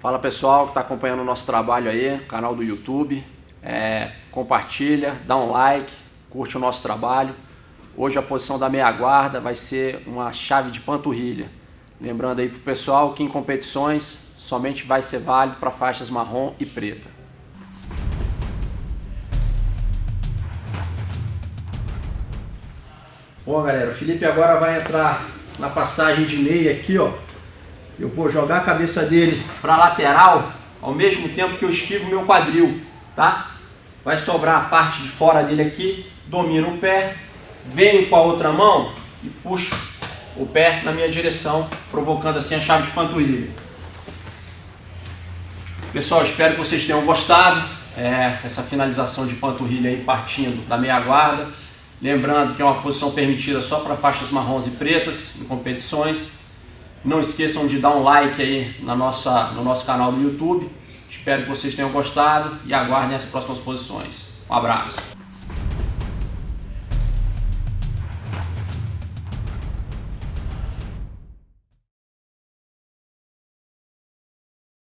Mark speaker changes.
Speaker 1: Fala pessoal que está acompanhando o nosso trabalho aí, canal do YouTube. É, compartilha, dá um like, curte o nosso trabalho. Hoje a posição da meia guarda vai ser uma chave de panturrilha. Lembrando aí pro pessoal que em competições somente vai ser válido para faixas marrom e preta. Bom galera, o Felipe agora vai entrar na passagem de meia aqui, ó. Eu vou jogar a cabeça dele para lateral ao mesmo tempo que eu esquivo meu quadril, tá? Vai sobrar a parte de fora dele aqui, domino o pé, venho com a outra mão e puxo o pé na minha direção, provocando assim a chave de panturrilha. Pessoal, espero que vocês tenham gostado. É, essa finalização de panturrilha aí partindo da meia guarda. Lembrando que é uma posição permitida só para faixas marrons e pretas em competições. Não esqueçam de dar um like aí na nossa, no nosso canal do YouTube. Espero que vocês tenham gostado e aguardem as próximas posições. Um abraço.